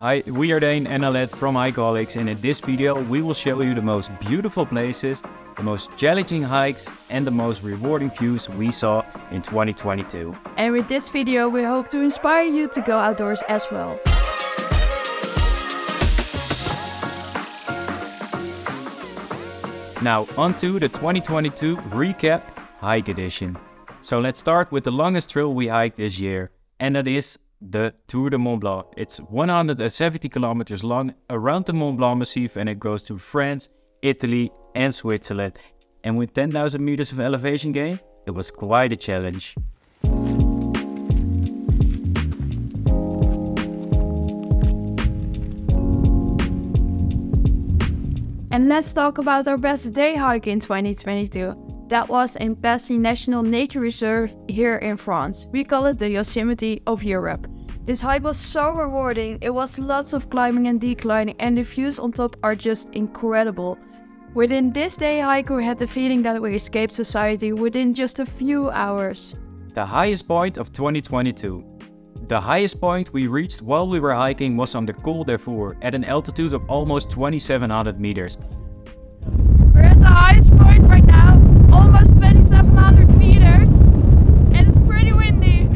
Hi, we are Dane and Alet from Hikeaholics and in this video we will show you the most beautiful places, the most challenging hikes and the most rewarding views we saw in 2022. And with this video we hope to inspire you to go outdoors as well. Now onto the 2022 recap hike edition. So let's start with the longest trail we hiked this year and that is the Tour de Mont Blanc. It's 170 kilometers long around the Mont Blanc Massif and it goes to France, Italy and Switzerland. And with 10,000 meters of elevation gain, it was quite a challenge. And let's talk about our best day hike in 2022. That was in Passy National Nature Reserve here in France. We call it the Yosemite of Europe. This hike was so rewarding, it was lots of climbing and declining and the views on top are just incredible. Within this day hike we had the feeling that we escaped society within just a few hours. The highest point of 2022. The highest point we reached while we were hiking was on the Col des Fours at an altitude of almost 2700 meters. We're at the highest point right now almost 2700 meters and it's pretty windy.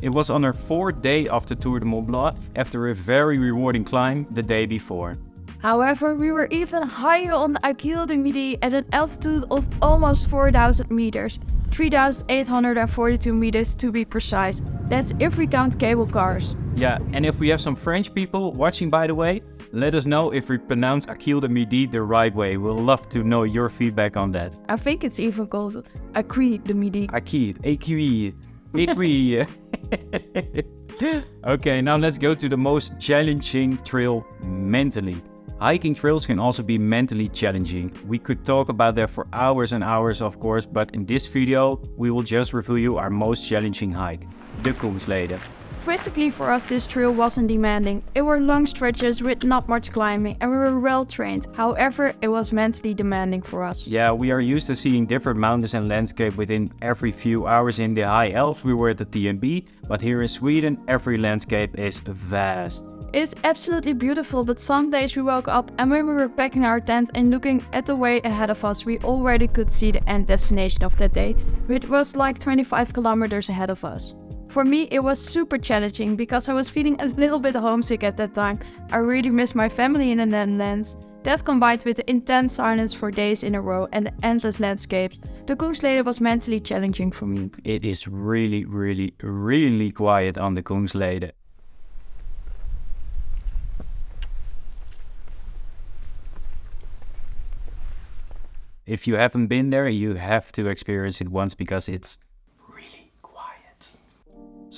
it was on our fourth day of the Tour de Mont Blanc after a very rewarding climb the day before. However, we were even higher on the Achille du Midi at an altitude of almost 4000 meters, 3842 meters to be precise. That's if we count cable cars. Yeah, and if we have some French people watching by the way, let us know if we pronounce Achille de Midi the right way. We'll love to know your feedback on that. I think it's even called Achille de Midi. Achille, Achille, Achille. okay, now let's go to the most challenging trail mentally. Hiking trails can also be mentally challenging. We could talk about that for hours and hours of course, but in this video we will just review you our most challenging hike, the Kungsleden. Physically for us this trail wasn't demanding. It were long stretches with not much climbing and we were well trained. However, it was mentally demanding for us. Yeah, we are used to seeing different mountains and landscape within every few hours in the high Alps we were at the TMB, but here in Sweden every landscape is vast. It's absolutely beautiful, but some days we woke up and when we were packing our tent and looking at the way ahead of us, we already could see the end destination of that day, which was like 25 kilometers ahead of us. For me, it was super challenging because I was feeling a little bit homesick at that time. I really missed my family in the Netherlands. That combined with the intense silence for days in a row and the endless landscapes, the Kungsleden was mentally challenging for me. It is really, really, really quiet on the Kungsleden. If you haven't been there, you have to experience it once because it's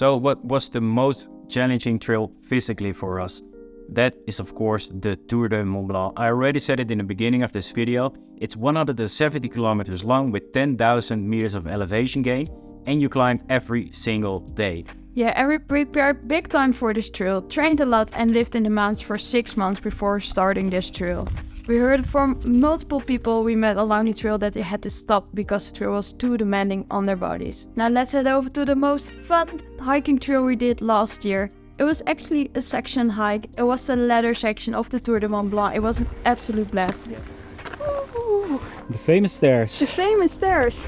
so what was the most challenging trail physically for us? That is of course the Tour de Mont Blanc. I already said it in the beginning of this video. It's 170 kilometers long with 10,000 meters of elevation gain and you climb every single day. Yeah, we prepared big time for this trail, trained a lot and lived in the mountains for 6 months before starting this trail. We heard from multiple people we met along the trail that they had to stop because the trail was too demanding on their bodies. Now let's head over to the most fun hiking trail we did last year. It was actually a section hike. It was the ladder section of the Tour de Mont Blanc. It was an absolute blast. The famous stairs. The famous stairs.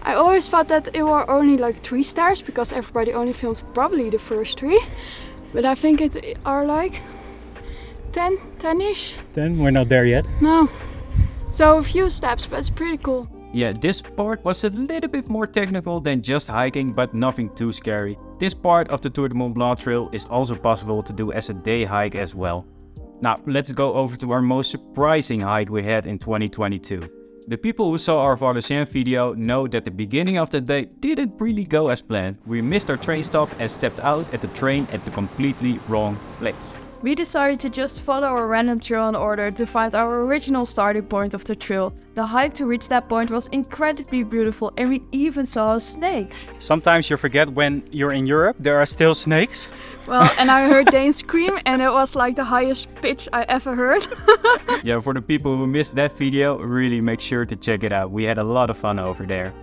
I always thought that it were only like three stairs because everybody only filmed probably the first three. But I think it are like 10, 10-ish. 10? We're not there yet. No. So a few steps, but it's pretty cool. Yeah, this part was a little bit more technical than just hiking, but nothing too scary. This part of the Tour de Mont Blanc trail is also possible to do as a day hike as well. Now, let's go over to our most surprising hike we had in 2022. The people who saw our Valenciennes video know that the beginning of the day didn't really go as planned. We missed our train stop and stepped out at the train at the completely wrong place. We decided to just follow a random trail in order to find our original starting point of the trail. The hike to reach that point was incredibly beautiful and we even saw a snake. Sometimes you forget when you're in Europe there are still snakes. Well, and I heard Dane scream and it was like the highest pitch I ever heard. yeah, for the people who missed that video, really make sure to check it out. We had a lot of fun over there.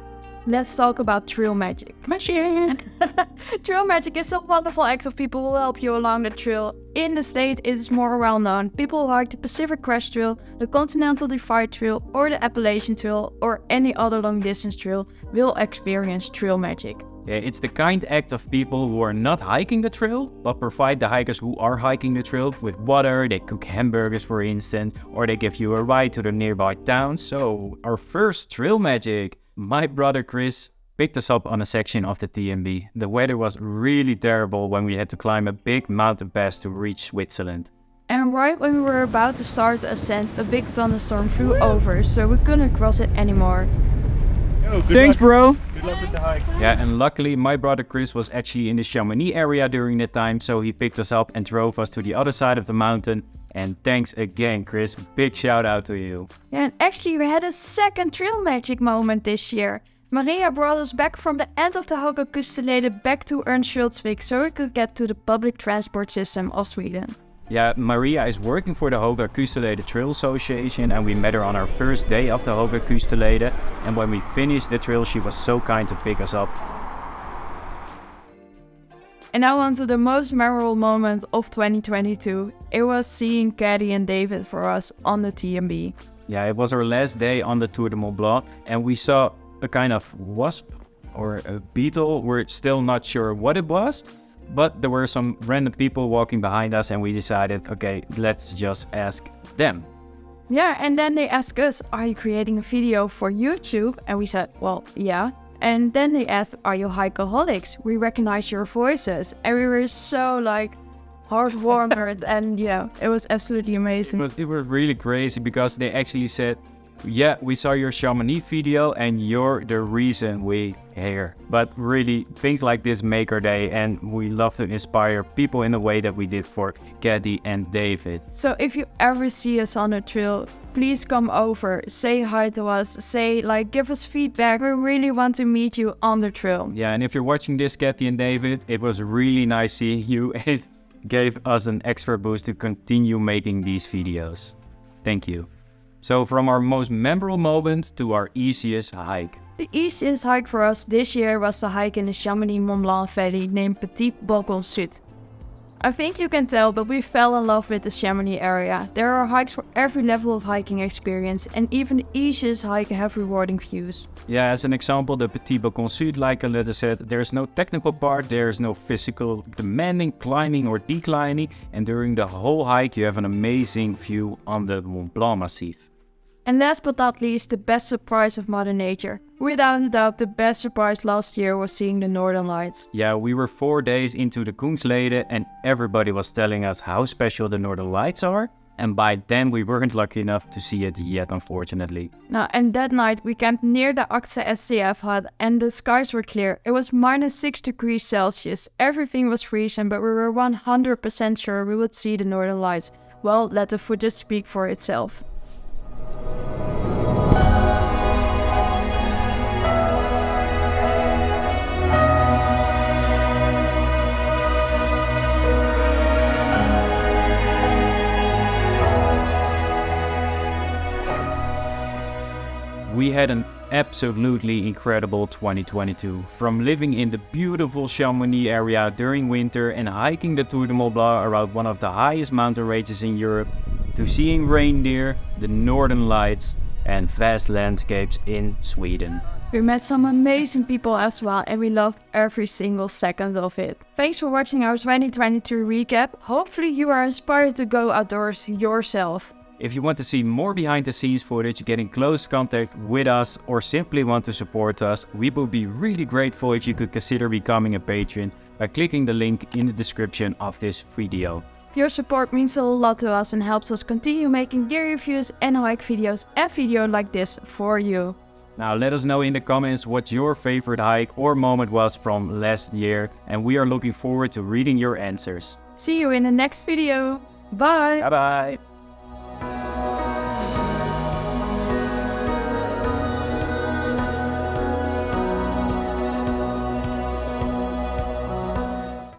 Let's talk about trail magic. Magic! trail magic is a wonderful act of people who help you along the trail. In the States, it is more well known. People who hike the Pacific Crest Trail, the Continental Divide Trail, or the Appalachian Trail, or any other long distance trail will experience trail magic. Yeah, it's the kind act of people who are not hiking the trail, but provide the hikers who are hiking the trail with water, they cook hamburgers for instance, or they give you a ride to the nearby town. So, our first trail magic. My brother Chris picked us up on a section of the TMB. The weather was really terrible when we had to climb a big mountain pass to reach Switzerland. And right when we were about to start the ascent, a big thunderstorm flew over, so we couldn't cross it anymore. Yo, good Thanks, luck. bro! Good luck with the hike. Yeah, and luckily my brother Chris was actually in the Chamonix area during that time, so he picked us up and drove us to the other side of the mountain. And thanks again, Chris. Big shout out to you. Yeah, and actually we had a second trail magic moment this year. Maria brought us back from the end of the Höga Kustenleden back to Örnsköldsvik so we could get to the public transport system of Sweden. Yeah, Maria is working for the Höga Kustenleden Trail Association and we met her on our first day of the Höga Kustenleden. And when we finished the trail, she was so kind to pick us up. And now on to the most memorable moment of 2022. It was seeing Caddy and David for us on the TMB. Yeah, it was our last day on the Tour de Mont Blanc and we saw a kind of wasp or a beetle. We're still not sure what it was, but there were some random people walking behind us and we decided, okay, let's just ask them. Yeah, and then they asked us, Are you creating a video for YouTube? And we said, Well, yeah. And then they asked, Are you hikeaholics? We recognize your voices. And we were so like heartwarmed and yeah, it was absolutely It amazing. was, it was really crazy because they actually said, yeah, we saw your Chamonix video and you're the reason we here. But really, things like this make our day and we love to inspire people in the way that we did for Caddy and David. So if you ever see us on the trail, please come over, say hi to us, say like give us feedback. We really want to meet you on the trail. Yeah, and if you're watching this, Caddy and David, it was really nice seeing you. It gave us an extra boost to continue making these videos. Thank you. So from our most memorable moment to our easiest hike. The easiest hike for us this year was the hike in the Chamonix Mont Blanc Valley named Petit Balcon Sud. I think you can tell, but we fell in love with the Chamonix area. There are hikes for every level of hiking experience, and even the easiest hike have rewarding views. Yeah, as an example, the Petit Balcon Sud, like Aletta said, there's no technical part, there's no physical demanding climbing or declining, and during the whole hike you have an amazing view on the Mont Blanc Massif. And last but not least, the best surprise of Mother Nature. Without a doubt, the best surprise last year was seeing the Northern Lights. Yeah, we were four days into the Kungsleden and everybody was telling us how special the Northern Lights are. And by then we weren't lucky enough to see it yet, unfortunately. Now, and that night we camped near the AXA SCF hut and the skies were clear. It was minus 6 degrees Celsius. Everything was freezing, but we were 100% sure we would see the Northern Lights. Well, let the footage speak for itself. Had an absolutely incredible 2022. From living in the beautiful Chamonix area during winter and hiking the Tour de Mont Blanc around one of the highest mountain ranges in Europe, to seeing reindeer, the northern lights and vast landscapes in Sweden. We met some amazing people as well and we loved every single second of it. Thanks for watching our 2022 recap. Hopefully you are inspired to go outdoors yourself. If you want to see more behind the scenes footage, get in close contact with us or simply want to support us, we would be really grateful if you could consider becoming a patron by clicking the link in the description of this video. Your support means a lot to us and helps us continue making gear reviews and hike videos and video like this for you. Now let us know in the comments what your favorite hike or moment was from last year and we are looking forward to reading your answers. See you in the next video. Bye! Bye bye!